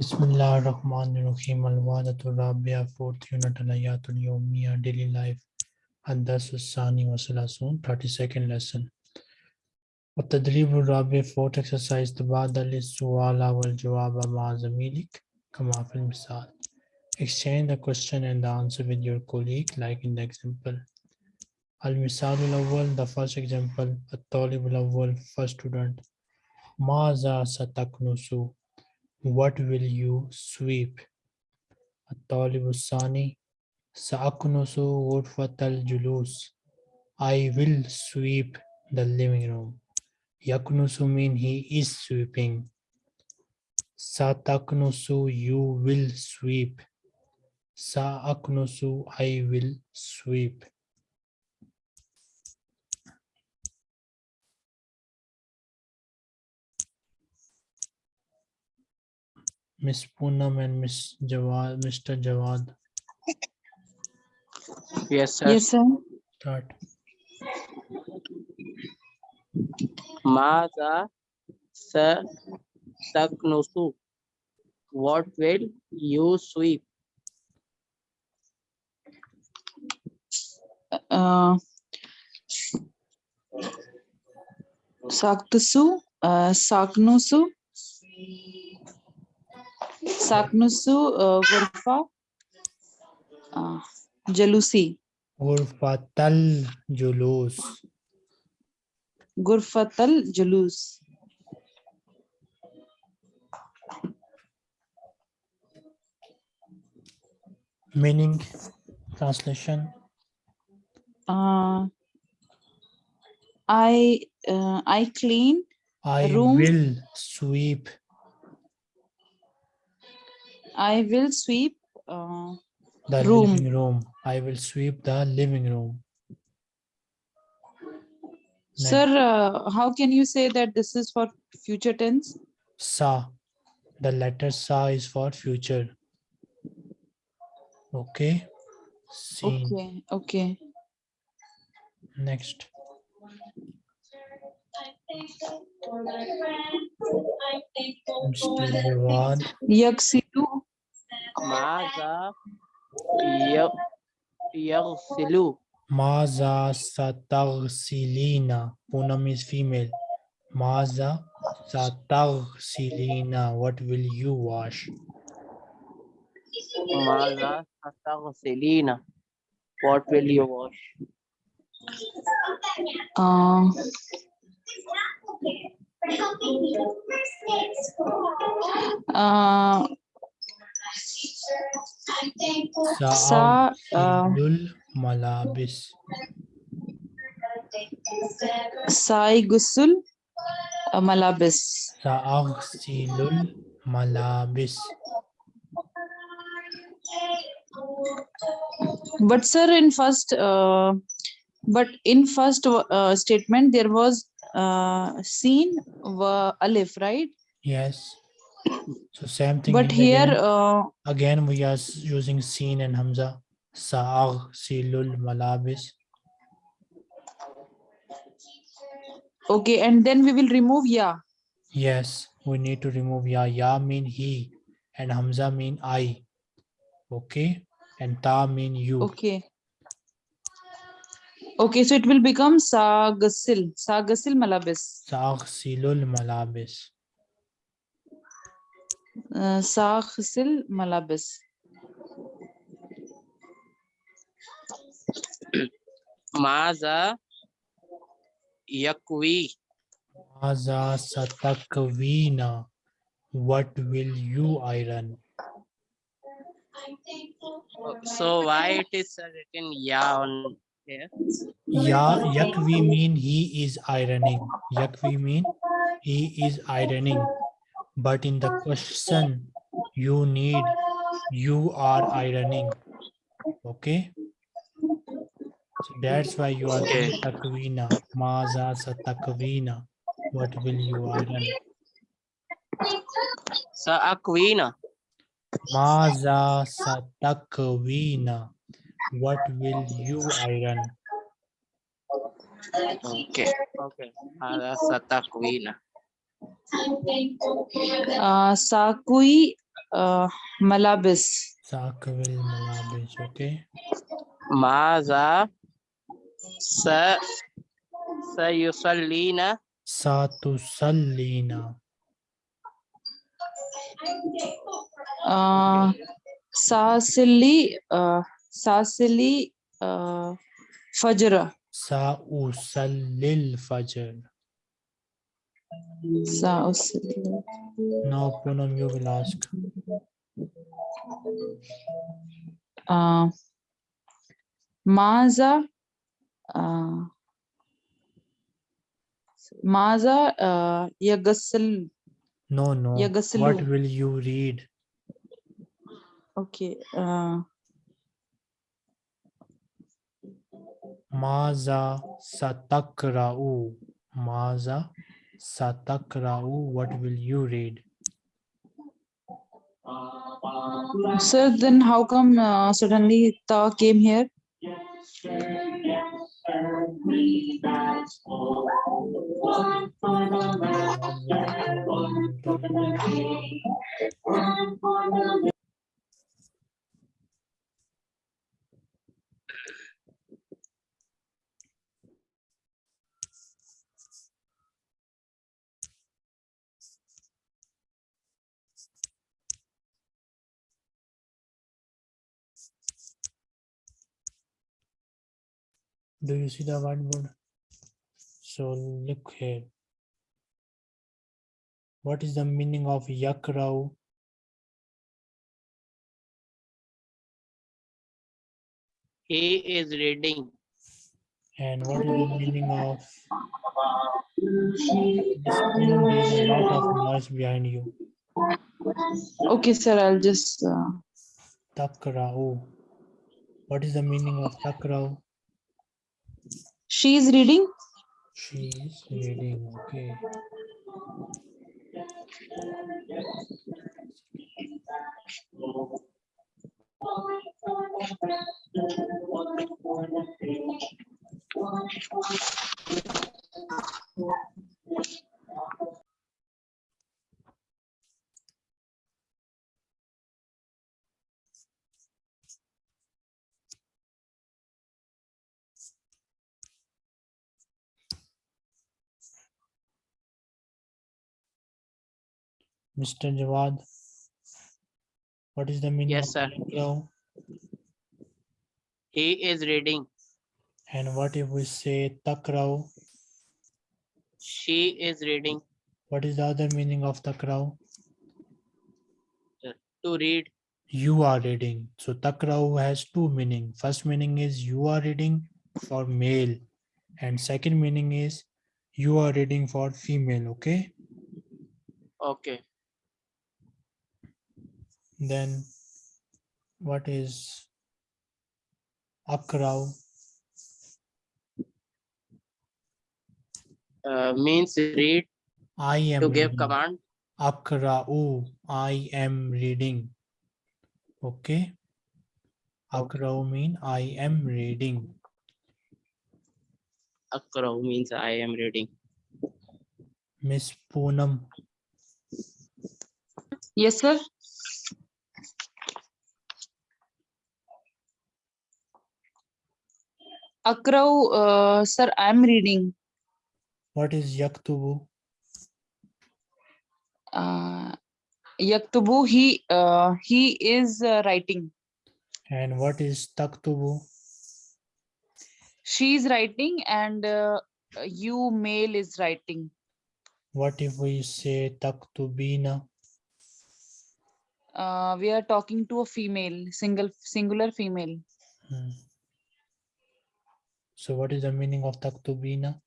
بسم اللہ الرحمن الرحیم الوالۃ الرابعہ، فورتھ یونٹ الیات الیومیہ، ڈیلی لائف الدرس الثانی وسلاسون 32 سیکنڈ لیسن التدریب الرابع، فورتھ ایکسرسائز تبادل السؤال والجواب مع زميلك كما في المثال. Exchange the question and the answer with your colleague like in the example. المثال الاول، the first example. الطالب الاول، first student. ماذا ستكنسو what will you sweep الطالب الثاني سأكنس غرفة الجلوس I will sweep the living room Yaknusu mean he is sweeping. Sataknusu you will sweep. Saaknusu I will sweep. Miss Poonam and Miss Jawad, Mr. Jawad, Yes, sir. Yes, sir. start. Maza sa taknusu. What will you sweep? Uh, Saktusu, uh, Saknusu, Saknusu, Gurfa, Jalusi, Ghurfatal Julus. Gurfatal Julus. Meaning, translation. Uh, I, uh, I clean, I Room. will sweep I will sweep, uh, the Room. living room. I will sweep the living room. Next. Sir, uh, how can you say that this is for future tense? Sa. The letter sa is for future. Okay. Seen. Okay, okay. Next. Mr. Jawad. Yaksilu, Maza ya- yaghsilu. Maza satagsilina. Poonam is female. Maza satagsilina. What will you wash? Maza taghsilina. What will you wash? uh, uh, Sa, uh, malabis. Sai Gusul uh, Malabis. Sa'agsilul malabis. But sir, in first, uh, but in first uh, statement there was uh, seen alif, right? Yes. So same thing. But here again. uh, Again, we are using seen and hamza. Sa'ag silul malabis. okay, and then we will remove ya. Yes, we need to remove ya. Ya mean he and hamza mean I. Okay. And ta mean you. Okay. Okay, so it will become Sa Gusil, Sa Gusil Malabis. Sa'ag silul malabis. Sa Gusil Malabis. Maza yakwi. Maza satakwina. What will you iron? So why it is written ya on here? Ya yakvi mean he is ironing. Yakvi mean he is ironing. But in the question, you need you are ironing. Okay. So that's why you are doing Okay. takwina. Maza satakwina. What will you iron? Sa akwina. Maza satakwina. What will you iron? Okay. Okay. Maza sa takwina. Uh, Sakui uh, malabis. Zakawil malabis. Okay. Maza sa sayusallina Satu sallina. Uh, sasili, Now Poonam you will ask. Uh, maza, uh, maza, uh, yagasal. No, no. What Yaghsilu. will you read? Okay. Uh, Maza satakra'u. Maza satakra'u. What will you read? sir, then how come uh, suddenly ta came here? Do you see the whiteboard? So look here. What is the meaning of yakra'u? he is reading And what is the meaning of this there is a lot of noise behind you. Okay, sir, I'll just. Uh, Takra'u. What is the meaning of takra'u? She is reading. She is reading. Okay. Mr. Jawad. What is the meaning Yes, of sir. takra'u? he is reading And what if we say takra'u? she is reading What is the other meaning of takra'u? to read You are reading. So takra'u has two meaning. First meaning is you are reading for male. And second meaning is you are reading for female. Okay. okay Then what is akra'u? uh, means read I am to give reading. command Akra'u. I am reading. Okay. Akra'u mean I am reading. akraw means i am reading Miss Poonam. Yes, sir. Akraw, uh, sir, I'm reading. What is yaktubu? Uh, Yaktubu, he, uh, he is uh, writing. And what is taktubu? She is writing and uh, you male is writing. What if we say taktubina? Uh, we are talking to a female, single, singular female. Hmm. So what is the meaning of taktubina?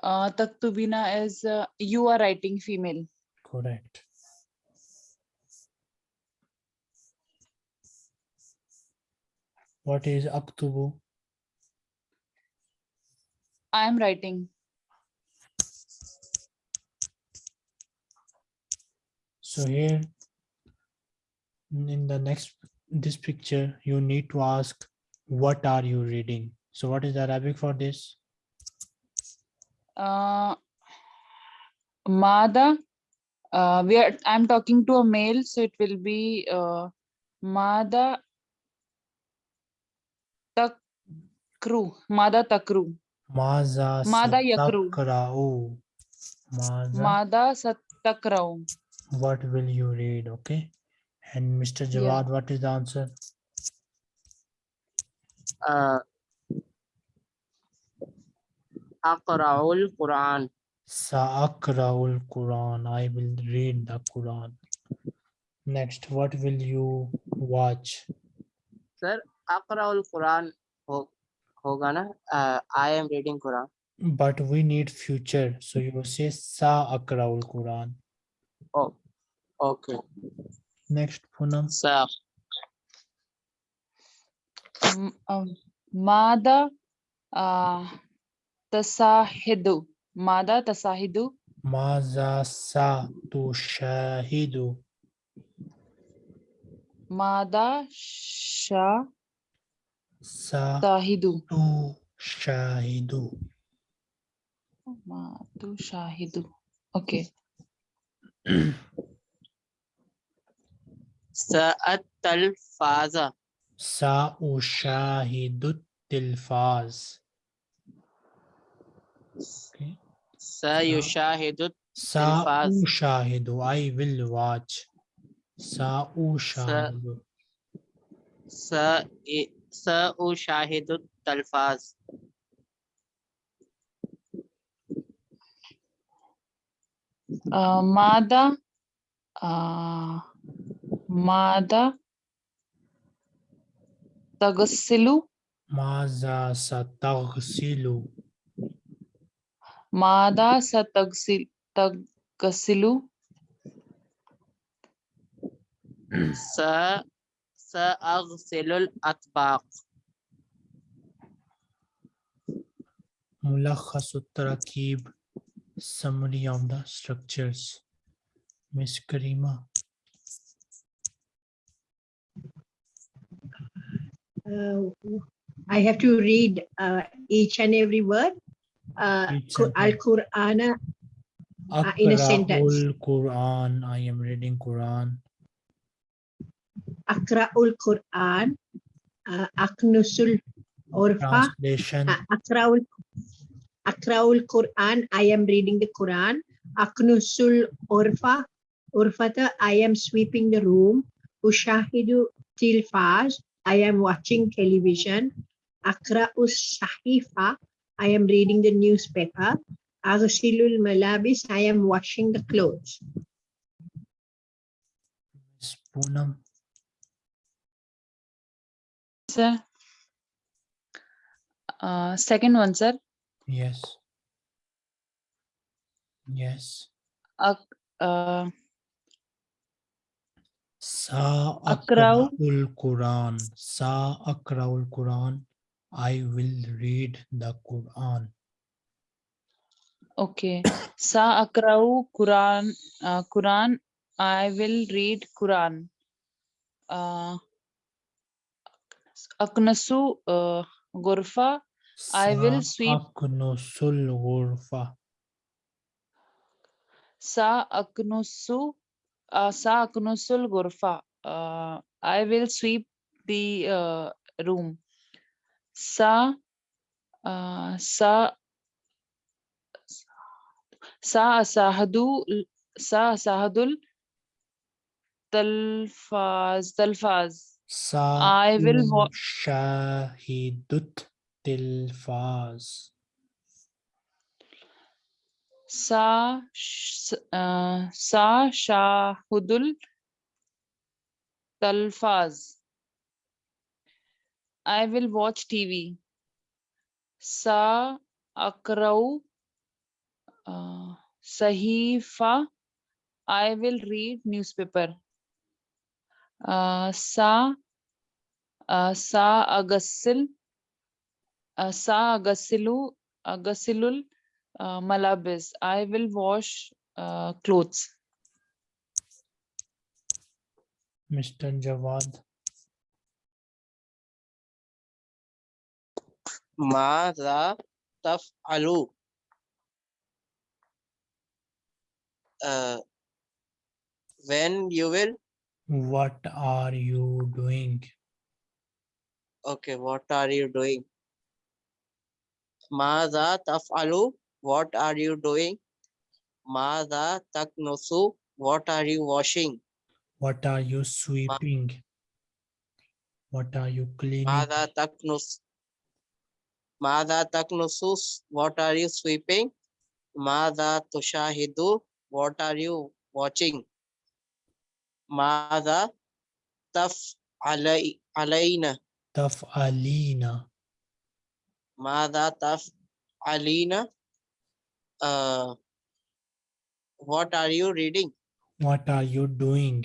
Uh, Taktubina is uh, you are writing female. Correct. What is aktubu? I am writing. So here in the next this picture you need to ask what are you reading? So what is the Arabic for this? Uh, Mada Uh, we are, I'm talking to a male, so it will be, uh, Mada Takru, Mada Takru, Maza Mada yakru. Maza, Mada Satakrau. what will you read? Okay. And Mr. Yeah. Jawad, what is the answer? Aqra'ul Quran. Sa'akra'ul Quran. I will read the Quran. Next, what will you watch? Sir, Aqra'ul Quran. Hoga na? Uh, I am reading Quran. But we need future. So you say Sa'akra'ul Quran. Oh, okay. Next, Poonam. Sa'akra'ul um, Mada uh, Tasahidu, Mada Tasahidu, Maza sa tushahidu. Mada Shah Sa Tahidu, tushahidu. Madu Shahidu. Okay. Sa'at Talfaza. Sa'ushahidu tilfaz. Okay. Sayushahidu Tilfaz. Sa'ushahidu. I will watch. Sa'ushahidu. Sa Sa'ushahidu Talfaz. Uh, Mada uh, Mada Tagasilu, Maza sataghsilu. Mada Satagsil Tagasilu, Sa Sa'aghsilul Atbaq. Mulakhasu tarakib. Summary of the structures. Miss Karima. uh, I have to read uh, each and every word. Uh, Each Qu- sentence. Al-Qur'ana, Uh, in a sentence. Quran. I am reading Quran. Akra'ul Qur'an, uh, Aknusul Orfa, Translation. uh, Akra'ul Akra'ul Qur'an, I am reading the Quran. Aknusul Orfa, Urfata, I am sweeping the room. Ushahidu Tilfaz, I am watching television. Akra'us Sahifa, I am reading the newspaper. Aghsilul Malabis, I am washing the clothes. Miss Poonam. sir. Uh, second one, sir. Yes. Yes. Ak, uh, Sa akra'ul Quran. Sa akra'ul Quran. I will read the Quran. okay. Sa akrau Quran, uh, Quran. I will read Quran. Uh, Aknasu uh, Gurfa. I will sweep- Aknusul ghurfa. Sa aknusu. Uh, sa aknusul Gurfa. Uh, I will sweep the uh, room. Sa uh, sa sa asahadu sa asahadul talfaz talfaz. Sa I will wa- shahidut tilfaz. Sa uh, sa shahudul talfaz. I will watch TV. Sa akrau uh, sahifa. I will read newspaper. Uh, sa uh, sa agasil uh, sa agasilu agasilul uh, malabis. I will wash uh, clothes. Mr. Jawad. ماذا تفعل؟ Uh, when you will What are you doing? okay what are you doing ماذا تفعل What are you doing? Mada taknosu. What are you washing? What are you sweeping? What are you cleaning? Mada taknosu. Mada Taknosu, What are you sweeping? Mada tushahidu. What are you watching? Mada taf alaina. Taf alina. Mada taf alina uh, what are you reading? What are you doing?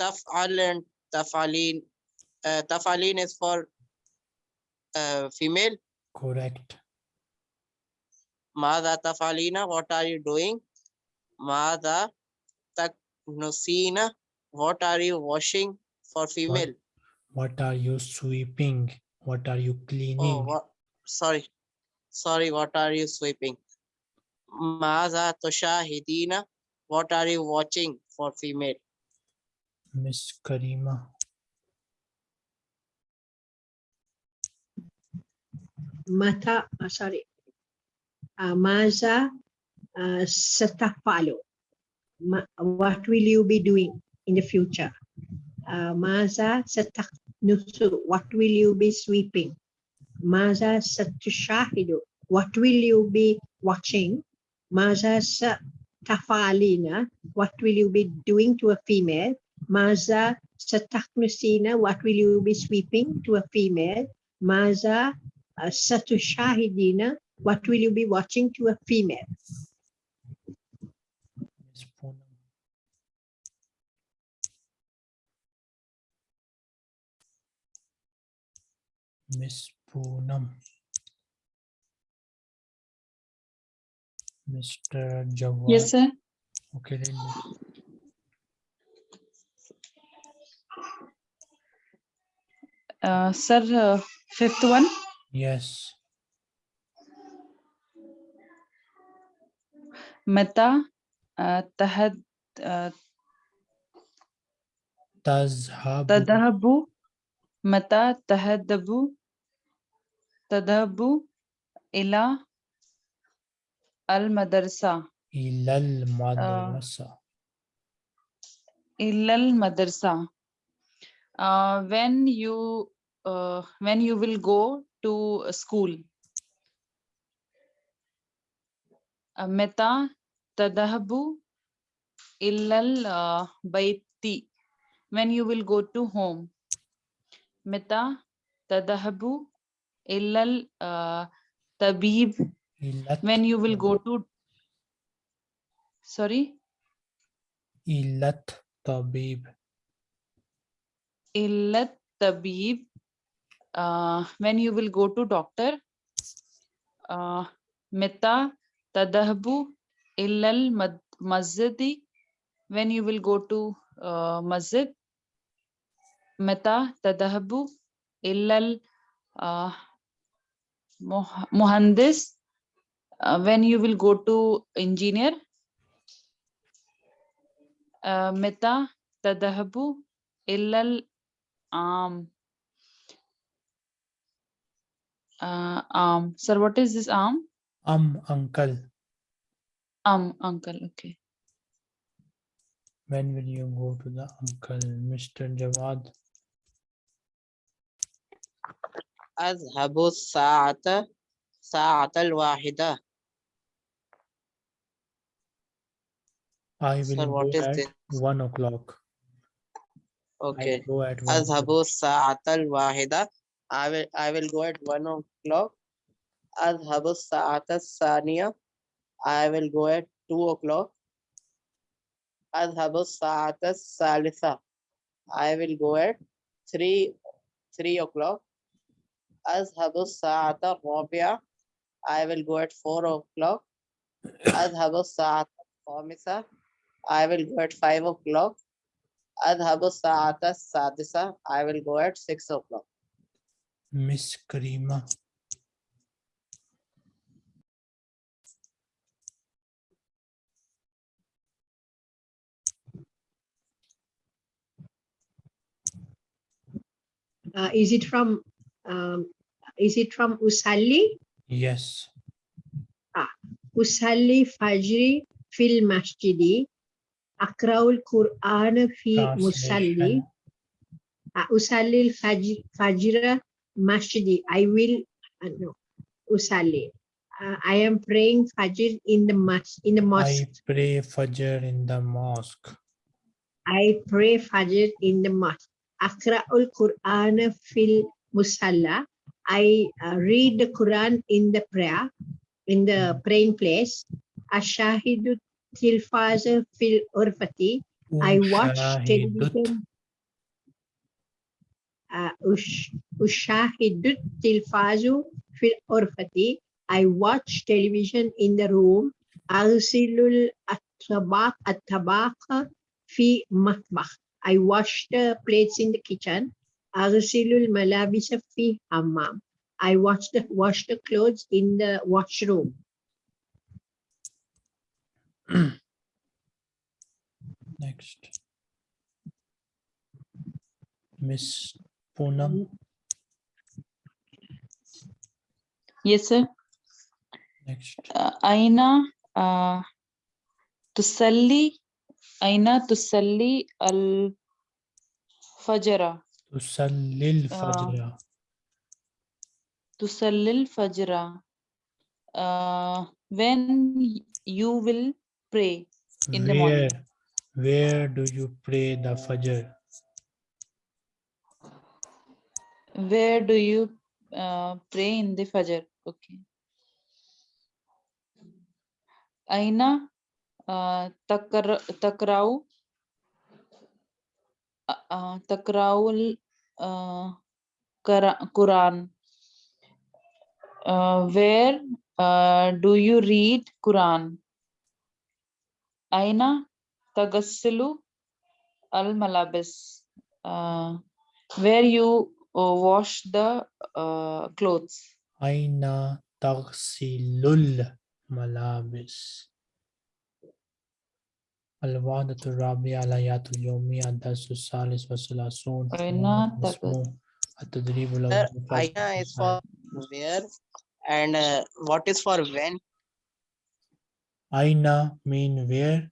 Tafalin, taf'alin. Uh, taf'alin is for uh, female. Correct. Mada taf'alina, what are you doing? Mada taknusina, what are you washing for female? What, what, are you sweeping? What are you cleaning? Oh, what, sorry, Sorry, what are you sweeping? Maza Toshahidina, what are you watching for female? Miss Karima. Mata, uh, sorry. Uh, Maza uh, Satafalo. What will you be doing in the future? Uh, Maza Satak Nusu, what will you be sweeping? Maza Satushahidu. What will you be watching? Maza Satafalina. What will you be doing to a female? Maza Sataknusina. What will you be sweeping to a female? Maza uh, Satu Shahidina, what will you be watching to a female? Miss Poonam. Miss Poonam. Mr. Jawad. Yes, sir. Okay, let me. Uh, sir, uh, fifth one. Yes. متى uh, تهد uh, تذهب تذهب متى Tadabu ila al-madrasa. Ila al-madrasa. Uh, ilal ah. madrasa. Uh, ah, when you uh, when you will go to school. Meta tadahabu illal baiti. When you will go to home. Meta tadahabu illal uh, tabib when you will go to sorry? Illat tabib. Illat tabib uh, when you will go to doctor uh, meta tadahbu illal masjidi when you will go to uh, masjid meta tadahbu illal uh, mohandis uh, when you will go to engineer? Uh, Meta tadhabu illal arm uh, sir what is this arm um uncle. Um uncle okay. When will you go to the uncle mr jawad? أذهب الساعة ساعة الواحدة I will Sir, go what is at this? one o'clock. I okay go at one. أذهب o'clock. الساعة الواحدة I will I will go at one o'clock أذهب الساعة الثانية I will go at two o'clock أذهب الساعة الثالثة I will go at three three o'clock أذهب الساعة الرابعة I will go at 4 o'clock. أذهب الساعة الخامسة I will go at 5 o'clock. أذهب الساعة السادسة I will go at 6 o'clock. Miss Karima. Uh, is it from um, is it from usalli Yes. usalli fajri fil masjidi akraul quran fi musalli Translation. uh, usalli al fajr fajr masjidi i will uh, no usalli uh, i am praying fajr in the mas in the mosque. I pray Fajr in the mosque. I pray Fajr in the mosque. Akra'ul Quran fil musalla. I uh, read the Quran in the prayer, in the praying place. Ashahidu tilfaza fil urfati. I watch television. Uh, ush, ushahidut tilfazu fil urfati. I watch television in the room. Arsilul at-tabaq at-tabaq fi matbakh. I wash the plates in the kitchen. Arsilul malabisa fi hammam. I wash the wash the clothes in the washroom. Next. Miss Poonam. Yes, sir. Next. Uh, Aina uh, tusalli Aina tusalli al fajra Tusallil Uh, Fajr. tusalli al fajra uh, when you will pray in the morning. Where, where do you pray the Fajr? Where do you uh, pray in the Fajr? Okay. Aina uh, takra takrau uh, takraul Quran. Uh, where uh, do you read Quran? Aina tagassilu al malabis. Where you uh, wash the uh, clothes. Aina Tagsilul Malabis. الوعدة الرابعة الآيات اليومية الدرس الثالث والثلاثون أين تق- اسمه التدريب Sir, الأول first Aina is for exercise. where and uh, what is for when? Aina mean where,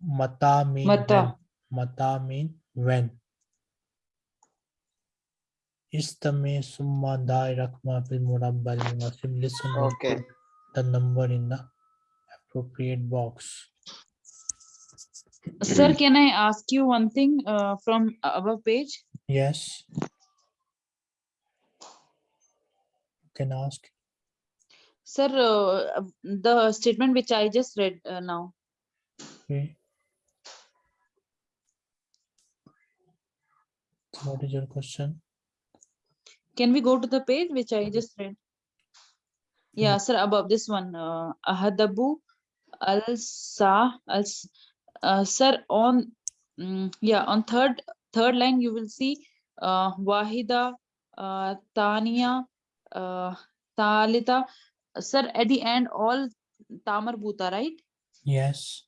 Mata mean Mata. when. Mata mean when. Istame summa dai rakma fil murabbal munasib. Listen and Okay. put the number in the appropriate box. Sir, can I ask you one thing uh, from above page? Yes. You can ask. Sir, uh, the statement which I just read uh, now. Okay. What is your question? Can we go to the page which I just read? Yeah, sir, above this one, uh, Ahadabu al Sa al S- uh, sir on mm, yeah on third third line you will see uh, Wahida, uh, Tania, uh, Talita. Sir, at the end all Ta Marbuta, right? Yes.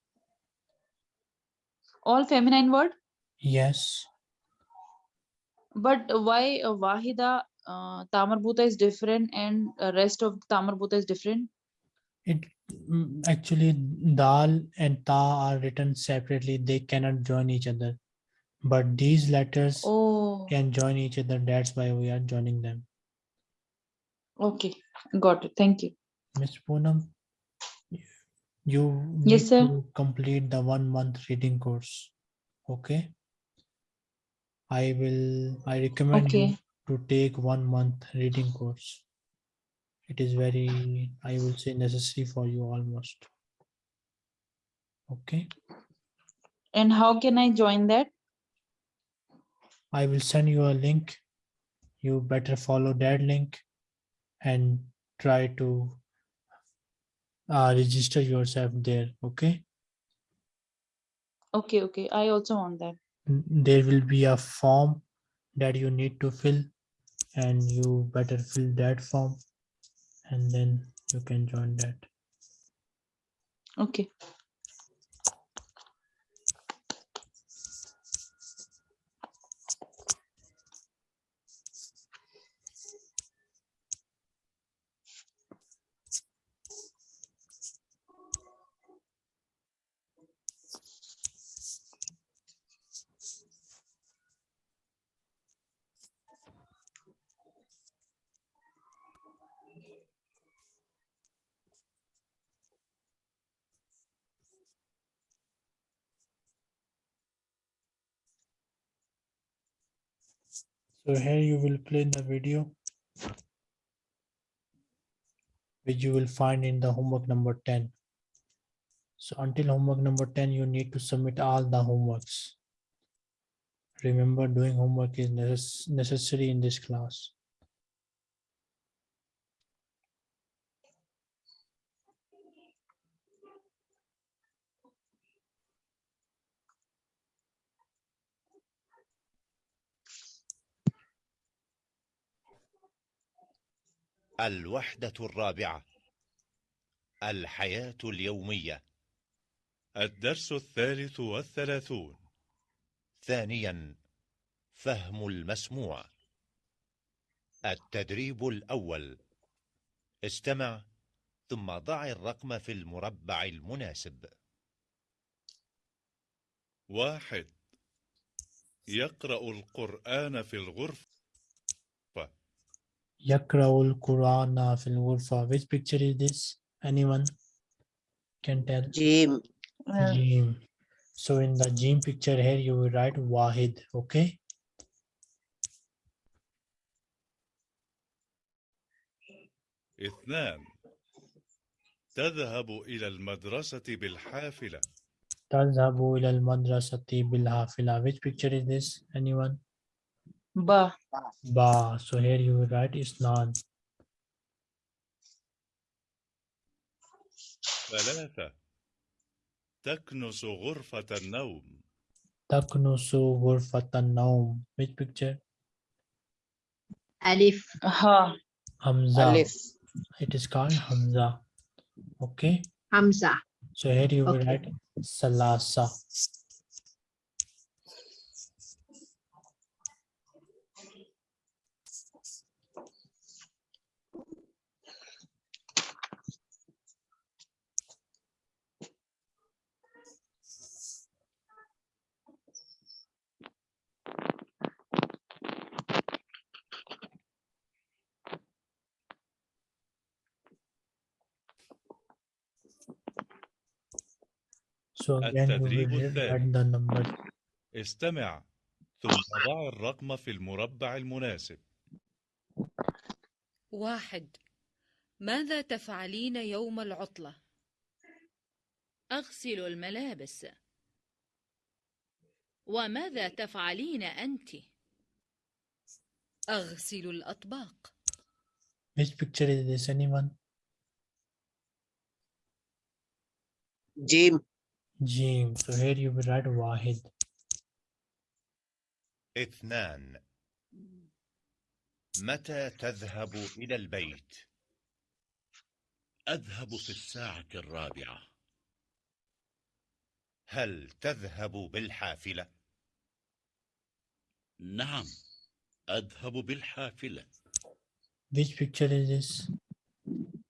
All feminine word. Yes. But why uh, Wahida uh, Ta Marbuta is different and uh, rest of Ta Marbuta is different? It mm, actually dal and ta are written separately. They cannot join each other. But these letters Oh, can join each other. That's why we are joining them. okay, got it. Thank you. Miss Poonam, you Yes, need sir. to complete the one month reading course. Okay. I will, I recommend you to take one month reading course. It is very, I will say necessary for you almost. Okay. And how can I join that? I will send you a link. You better follow that link and try to uh, register yourself there. Okay. Okay, okay. I also want that. There will be a form that you need to fill and you better fill that form and then you can join that. Okay. So here you will play the video which you will find in the homework number 10. So until homework number 10, you need to submit all the homeworks. Remember doing homework is necess- necessary in this class. الوحدة الرابعة الحياة اليومية. الدرس الثالث والثلاثون. ثانيا فهم المسموع. التدريب الأول. استمع ثم ضع الرقم في المربع المناسب. واحد. يقرأ القرآن في الغرفة. يقرأ القرآن في الغرفة. Which picture is this? Anyone can tell? Jim. Uh, Gym. So in the gym picture here, you will write Wahid, okay? اثنان تذهب إلى المدرسة بالحافلة تذهب إلى المدرسة بالحافلة. Which picture is this? Anyone? ba. Ba. So here you will write Isnan. ثلاثة تكنس غرفة النوم تكنس غرفة النوم. Which picture? Alif. Ha. Hamza. Alif. It is called Hamza. Okay. Hamza. So here you will Okay. write Salasa. So again, you will التدريب الثاني. the number استمع ثم ضع الرقم في المربع المناسب واحد ماذا تفعلين يوم العطلة؟ أغسل الملابس وماذا تفعلين أنت؟ أغسل الأطباق Which picture is this? Anyone? Jim. جيم so here you will write واحد اثنان متى تذهب إلى البيت؟ أذهب في الساعة الرابعة هل تذهب بالحافلة؟ نعم أذهب بالحافلة Which picture is this?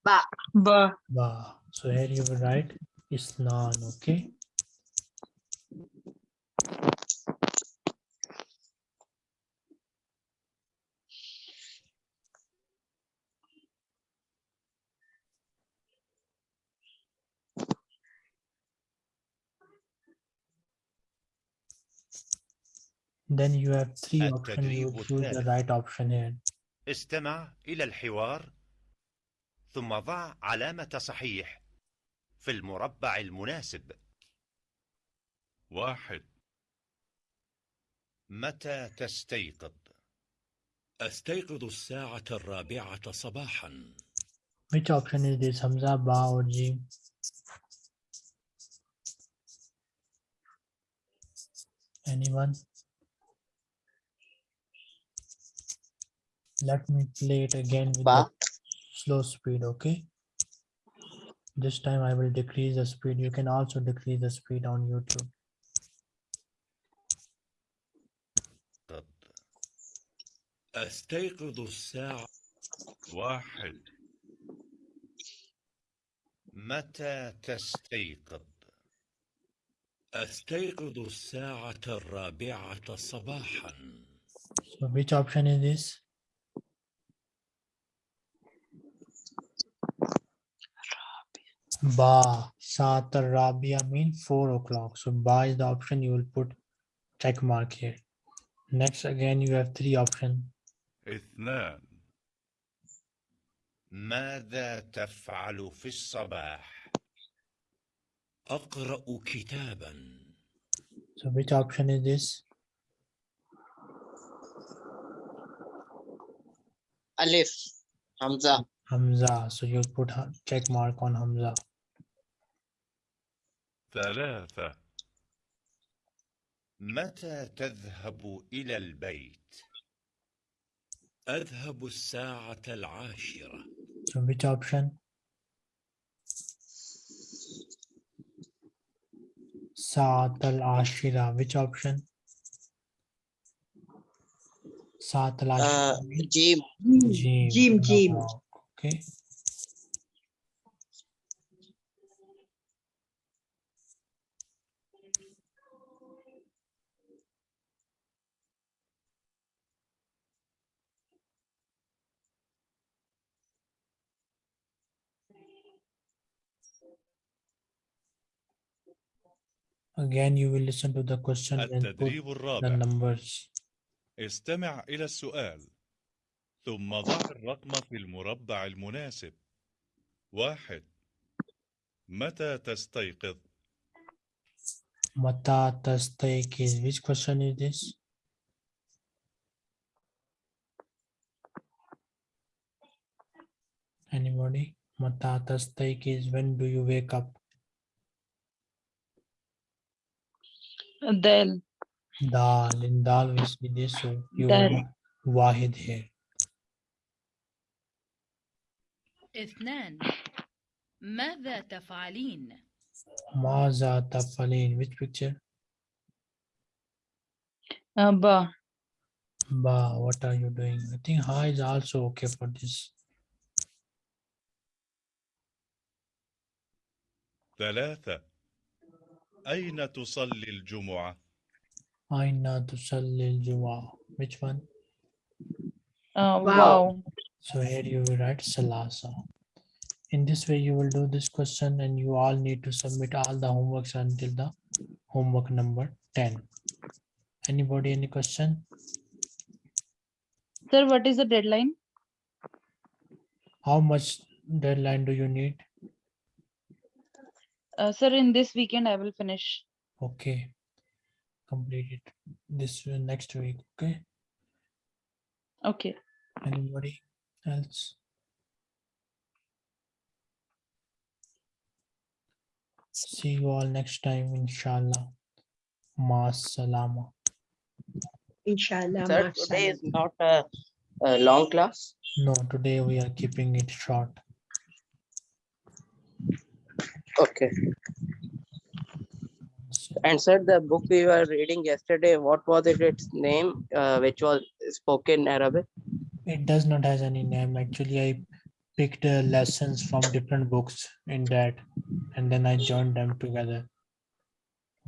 Ba. Ba. با So here you will write Islan, okay? Then you have three options. You choose the right option here. استمع إلى الحوار ثم ضع علامة صحيح في المربع المناسب واحد متى تستيقظ؟ أستيقظ الساعة الرابعة صباحا Which option is this? Hamza, Ba, or Jim? Anyone? Let me play it again with Ba. the slow speed, okay? This time I will decrease the speed. You can also decrease the speed on YouTube. أستيقظ الساعة واحد متى تستيقظ؟ أستيقظ الساعة الرابعة صباحا So which option is this? Ba, Saat Rabia mean four o'clock. So Ba is the option you will put check mark here. Next, again, you have three options. اثنان ماذا تفعل في الصباح أقرأ كتابا So which option is this? Alif. Hamza. Hamza. So you put check mark on Hamza. ثلاثة متى تذهب إلى البيت أذهب الساعة العاشرة. So which option? ساعة العاشرة. Which option? ساعة العاشرة. Uh, جيم. جيم. جيم. جيم. Okay. Again, you will listen to the question and put التدريب the الرابع numbers. استمع إلى السؤال ثم ضع الرقم في المربع المناسب واحد متى تستيقظ؟ Mata tastaykiz. Which question is this? Anybody? Mata tastaykiz. When do you wake up? Del. Dal. In dal we see this. So you Dal. will wahid here. اثنان ماذا تفعلين؟ Maza tafalin. Which picture? Uh, ba. Ba. What are you doing? I think ha is also okay for this. ثلاثة أين تصلي الجمعة؟ Aina tusalli juma. Which one? Uh, Wow. wow. So here you will write Salasa. In this way, you will do this question and you all need to submit all the homeworks until the homework number 10. Anybody, any question? Sir, what is the deadline? How much deadline do you need? Uh, sir, in this weekend I will finish. Okay. Complete it this uh, next week. Okay. Okay. Anybody else? See you all next time, inshallah. Ma salama. Inshallah. Sir, today is not a, a long class. No, today we are keeping it short. Okay. And sir, the book we were reading yesterday, what was it, its name, uh, which was spoken Arabic? It does not has any name. Actually, I picked uh, lessons from different books in that, and then I joined them together.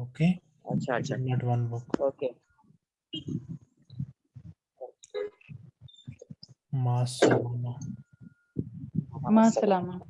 Okay, Acha, it's acha. not one book. Okay. Ma salama. Ma salama.